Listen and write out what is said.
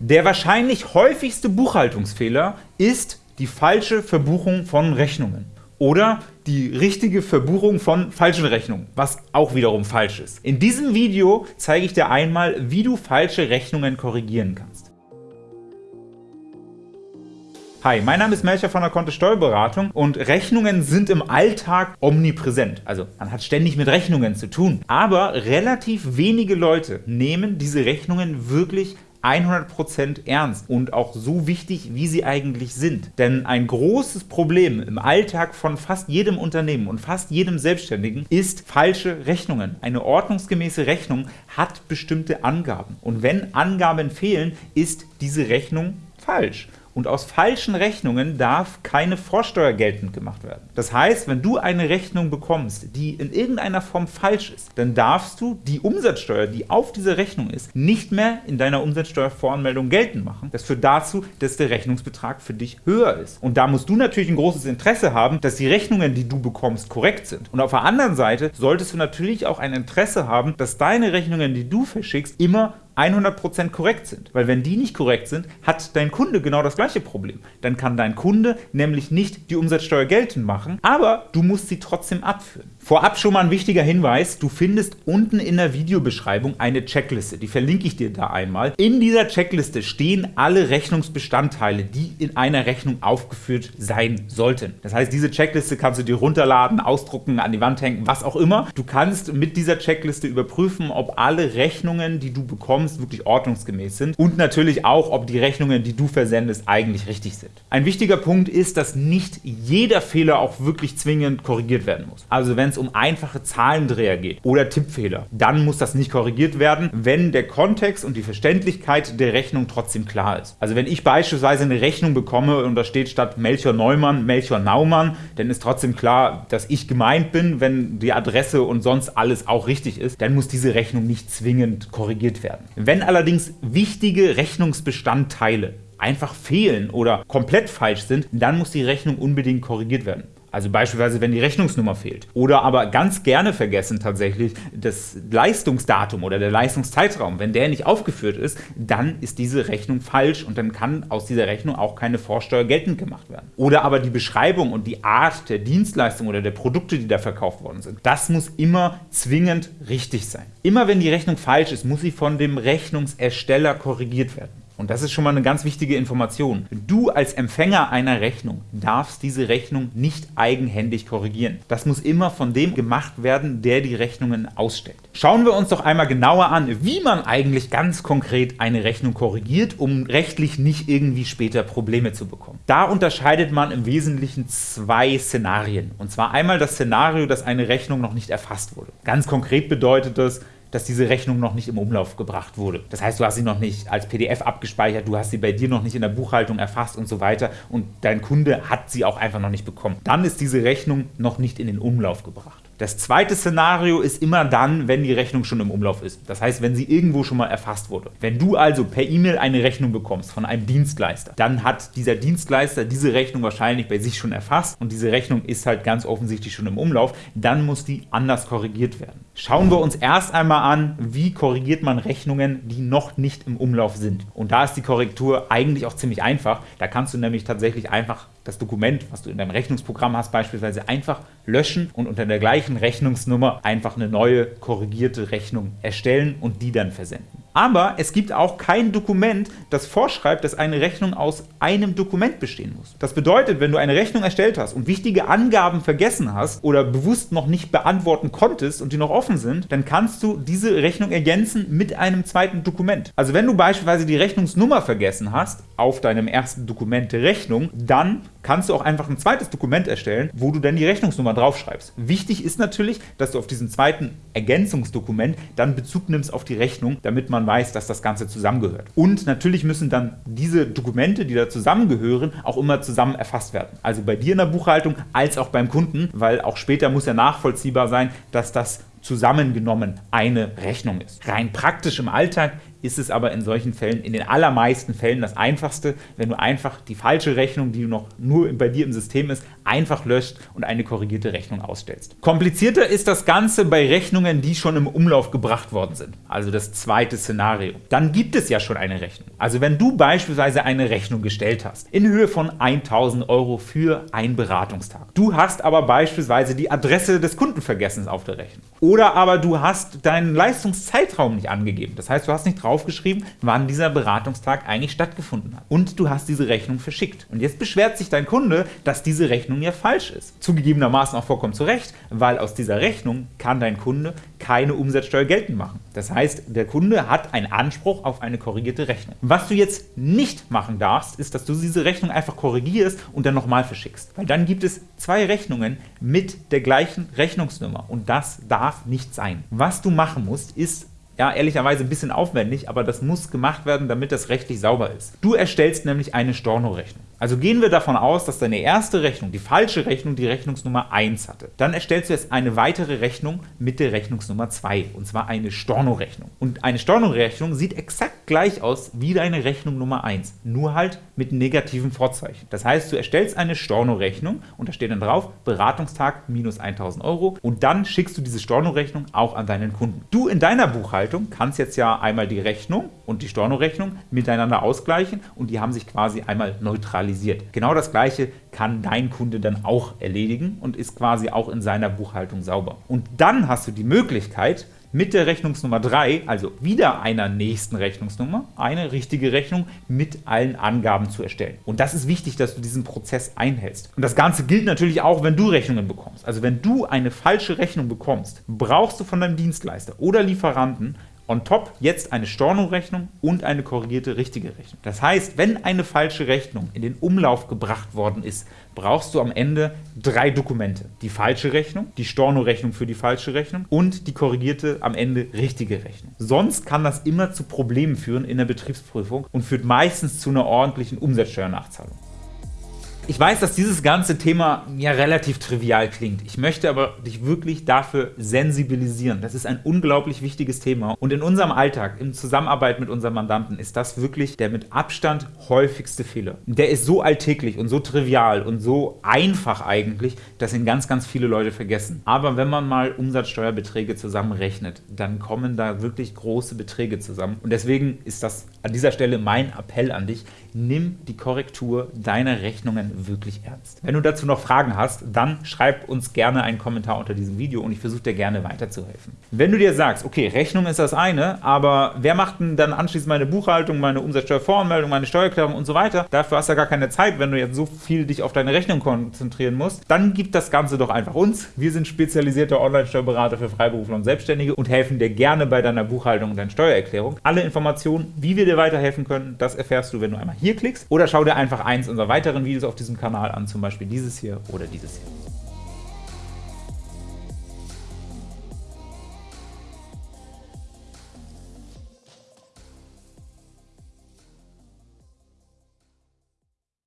Der wahrscheinlich häufigste Buchhaltungsfehler ist die falsche Verbuchung von Rechnungen oder die richtige Verbuchung von falschen Rechnungen, was auch wiederum falsch ist. In diesem Video zeige ich dir einmal, wie du falsche Rechnungen korrigieren kannst. Hi, mein Name ist Melcher von der Kontist Steuerberatung und Rechnungen sind im Alltag omnipräsent. Also man hat ständig mit Rechnungen zu tun. Aber relativ wenige Leute nehmen diese Rechnungen wirklich 100% ernst und auch so wichtig, wie sie eigentlich sind. Denn ein großes Problem im Alltag von fast jedem Unternehmen und fast jedem Selbstständigen ist falsche Rechnungen. Eine ordnungsgemäße Rechnung hat bestimmte Angaben. Und wenn Angaben fehlen, ist diese Rechnung falsch und aus falschen Rechnungen darf keine Vorsteuer geltend gemacht werden. Das heißt, wenn du eine Rechnung bekommst, die in irgendeiner Form falsch ist, dann darfst du die Umsatzsteuer, die auf dieser Rechnung ist, nicht mehr in deiner Umsatzsteuervoranmeldung geltend machen. Das führt dazu, dass der Rechnungsbetrag für dich höher ist. Und da musst du natürlich ein großes Interesse haben, dass die Rechnungen, die du bekommst, korrekt sind. Und auf der anderen Seite solltest du natürlich auch ein Interesse haben, dass deine Rechnungen, die du verschickst, immer 100% korrekt sind. Weil wenn die nicht korrekt sind, hat dein Kunde genau das gleiche Problem. Dann kann dein Kunde nämlich nicht die Umsatzsteuer geltend machen, aber du musst sie trotzdem abführen. Vorab schon mal ein wichtiger Hinweis, du findest unten in der Videobeschreibung eine Checkliste, die verlinke ich dir da einmal. In dieser Checkliste stehen alle Rechnungsbestandteile, die in einer Rechnung aufgeführt sein sollten. Das heißt, diese Checkliste kannst du dir runterladen, ausdrucken, an die Wand hängen, was auch immer. Du kannst mit dieser Checkliste überprüfen, ob alle Rechnungen, die du bekommst, wirklich ordnungsgemäß sind und natürlich auch, ob die Rechnungen, die du versendest, eigentlich richtig sind. Ein wichtiger Punkt ist, dass nicht jeder Fehler auch wirklich zwingend korrigiert werden muss. Also wenn es um einfache Zahlendreher geht oder Tippfehler, dann muss das nicht korrigiert werden, wenn der Kontext und die Verständlichkeit der Rechnung trotzdem klar ist. Also wenn ich beispielsweise eine Rechnung bekomme und da steht statt Melchior Neumann Melchior Naumann, dann ist trotzdem klar, dass ich gemeint bin, wenn die Adresse und sonst alles auch richtig ist, dann muss diese Rechnung nicht zwingend korrigiert werden. Wenn allerdings wichtige Rechnungsbestandteile einfach fehlen oder komplett falsch sind, dann muss die Rechnung unbedingt korrigiert werden. Also beispielsweise, wenn die Rechnungsnummer fehlt. Oder aber ganz gerne vergessen tatsächlich das Leistungsdatum oder der Leistungszeitraum. Wenn der nicht aufgeführt ist, dann ist diese Rechnung falsch und dann kann aus dieser Rechnung auch keine Vorsteuer geltend gemacht werden. Oder aber die Beschreibung und die Art der Dienstleistung oder der Produkte, die da verkauft worden sind. Das muss immer zwingend richtig sein. Immer wenn die Rechnung falsch ist, muss sie von dem Rechnungsersteller korrigiert werden. Und das ist schon mal eine ganz wichtige Information. Du als Empfänger einer Rechnung darfst diese Rechnung nicht eigenhändig korrigieren. Das muss immer von dem gemacht werden, der die Rechnungen ausstellt. Schauen wir uns doch einmal genauer an, wie man eigentlich ganz konkret eine Rechnung korrigiert, um rechtlich nicht irgendwie später Probleme zu bekommen. Da unterscheidet man im Wesentlichen zwei Szenarien. Und zwar einmal das Szenario, dass eine Rechnung noch nicht erfasst wurde. Ganz konkret bedeutet das, dass diese Rechnung noch nicht im Umlauf gebracht wurde. Das heißt, du hast sie noch nicht als PDF abgespeichert, du hast sie bei dir noch nicht in der Buchhaltung erfasst und so weiter und dein Kunde hat sie auch einfach noch nicht bekommen. Dann ist diese Rechnung noch nicht in den Umlauf gebracht. Das zweite Szenario ist immer dann, wenn die Rechnung schon im Umlauf ist. Das heißt, wenn sie irgendwo schon mal erfasst wurde. Wenn du also per E-Mail eine Rechnung bekommst von einem Dienstleister, dann hat dieser Dienstleister diese Rechnung wahrscheinlich bei sich schon erfasst und diese Rechnung ist halt ganz offensichtlich schon im Umlauf. Dann muss die anders korrigiert werden. Schauen wir uns erst einmal an, wie korrigiert man Rechnungen, die noch nicht im Umlauf sind. Und da ist die Korrektur eigentlich auch ziemlich einfach. Da kannst du nämlich tatsächlich einfach das Dokument, was du in deinem Rechnungsprogramm hast, beispielsweise einfach löschen und unter der gleichen Rechnungsnummer einfach eine neue korrigierte Rechnung erstellen und die dann versenden. Aber es gibt auch kein Dokument, das vorschreibt, dass eine Rechnung aus einem Dokument bestehen muss. Das bedeutet, wenn du eine Rechnung erstellt hast und wichtige Angaben vergessen hast oder bewusst noch nicht beantworten konntest und die noch offen sind, dann kannst du diese Rechnung ergänzen mit einem zweiten Dokument. Also wenn du beispielsweise die Rechnungsnummer vergessen hast auf deinem ersten Dokument Rechnung, dann kannst du auch einfach ein zweites Dokument erstellen, wo du dann die Rechnungsnummer draufschreibst. Wichtig ist natürlich, dass du auf diesem zweiten Ergänzungsdokument dann Bezug nimmst auf die Rechnung, damit man weiß, dass das Ganze zusammengehört. Und natürlich müssen dann diese Dokumente, die da zusammengehören, auch immer zusammen erfasst werden. Also bei dir in der Buchhaltung als auch beim Kunden, weil auch später muss ja nachvollziehbar sein, dass das zusammengenommen eine Rechnung ist. Rein praktisch im Alltag ist es aber in solchen Fällen, in den allermeisten Fällen das Einfachste, wenn du einfach die falsche Rechnung, die noch nur bei dir im System ist, einfach löscht und eine korrigierte Rechnung ausstellst. Komplizierter ist das Ganze bei Rechnungen, die schon im Umlauf gebracht worden sind, also das zweite Szenario. Dann gibt es ja schon eine Rechnung. Also wenn du beispielsweise eine Rechnung gestellt hast, in Höhe von 1000 Euro für einen Beratungstag. Du hast aber beispielsweise die Adresse des Kunden vergessen auf der Rechnung. Oder aber du hast deinen Leistungszeitraum nicht angegeben. Das heißt, du hast nicht draufgeschrieben, wann dieser Beratungstag eigentlich stattgefunden hat. Und du hast diese Rechnung verschickt. Und jetzt beschwert sich dein Kunde, dass diese Rechnung ja falsch ist. Zugegebenermaßen auch vollkommen zu Recht, weil aus dieser Rechnung kann dein Kunde keine Umsatzsteuer geltend machen. Das heißt, der Kunde hat einen Anspruch auf eine korrigierte Rechnung. Was du jetzt nicht machen darfst, ist, dass du diese Rechnung einfach korrigierst und dann nochmal verschickst. Weil dann gibt es zwei Rechnungen mit der gleichen Rechnungsnummer und das darf nicht sein. Was du machen musst, ist ja, ehrlicherweise ein bisschen aufwendig, aber das muss gemacht werden, damit das rechtlich sauber ist. Du erstellst nämlich eine Storno-Rechnung. Also gehen wir davon aus, dass deine erste Rechnung, die falsche Rechnung, die Rechnungsnummer 1 hatte. Dann erstellst du jetzt eine weitere Rechnung mit der Rechnungsnummer 2, und zwar eine Storno-Rechnung. Und eine Storno-Rechnung sieht exakt gleich aus wie deine Rechnung Nummer 1, nur halt mit negativen Vorzeichen. Das heißt, du erstellst eine Storno-Rechnung und da steht dann drauf, Beratungstag minus 1000 Euro und dann schickst du diese Storno-Rechnung auch an deinen Kunden. Du in deiner Buchhaltung kannst jetzt ja einmal die Rechnung und die Storno-Rechnung miteinander ausgleichen und die haben sich quasi einmal neutralisiert zentralisiert. Genau das gleiche kann dein Kunde dann auch erledigen und ist quasi auch in seiner Buchhaltung sauber. Und dann hast du die Möglichkeit, mit der Rechnungsnummer 3, also wieder einer nächsten Rechnungsnummer, eine richtige Rechnung mit allen Angaben zu erstellen. Und das ist wichtig, dass du diesen Prozess einhältst. Und das Ganze gilt natürlich auch, wenn du Rechnungen bekommst. Also wenn du eine falsche Rechnung bekommst, brauchst du von deinem Dienstleister oder Lieferanten on top jetzt eine Stornorechnung und eine korrigierte richtige Rechnung. Das heißt, wenn eine falsche Rechnung in den Umlauf gebracht worden ist, brauchst du am Ende drei Dokumente. Die falsche Rechnung, die Stornorechnung für die falsche Rechnung und die korrigierte am Ende richtige Rechnung. Sonst kann das immer zu Problemen führen in der Betriebsprüfung und führt meistens zu einer ordentlichen Umsatzsteuernachzahlung. Ich weiß, dass dieses ganze Thema ja relativ trivial klingt. Ich möchte aber dich wirklich dafür sensibilisieren. Das ist ein unglaublich wichtiges Thema und in unserem Alltag, in Zusammenarbeit mit unseren Mandanten, ist das wirklich der mit Abstand häufigste Fehler. Der ist so alltäglich und so trivial und so einfach eigentlich, dass ihn ganz, ganz viele Leute vergessen. Aber wenn man mal Umsatzsteuerbeträge zusammenrechnet, dann kommen da wirklich große Beträge zusammen und deswegen ist das an dieser Stelle mein Appell an dich, nimm die Korrektur deiner Rechnungen wirklich ernst. Wenn du dazu noch Fragen hast, dann schreib uns gerne einen Kommentar unter diesem Video und ich versuche dir gerne weiterzuhelfen. Wenn du dir sagst, okay, Rechnung ist das eine, aber wer macht denn dann anschließend meine Buchhaltung, meine Umsatzsteuervoranmeldung, meine Steuererklärung und so weiter? Dafür hast du ja gar keine Zeit, wenn du jetzt so viel dich auf deine Rechnung konzentrieren musst. Dann gib das Ganze doch einfach uns. Wir sind spezialisierte Online-Steuerberater für Freiberufler und Selbstständige und helfen dir gerne bei deiner Buchhaltung und deiner Steuererklärung. Alle Informationen, wie wir dir weiterhelfen können, das erfährst du, wenn du einmal hier klickst oder schau dir einfach eins unserer weiteren Videos auf diesem Kanal an, zum Beispiel dieses hier oder dieses hier.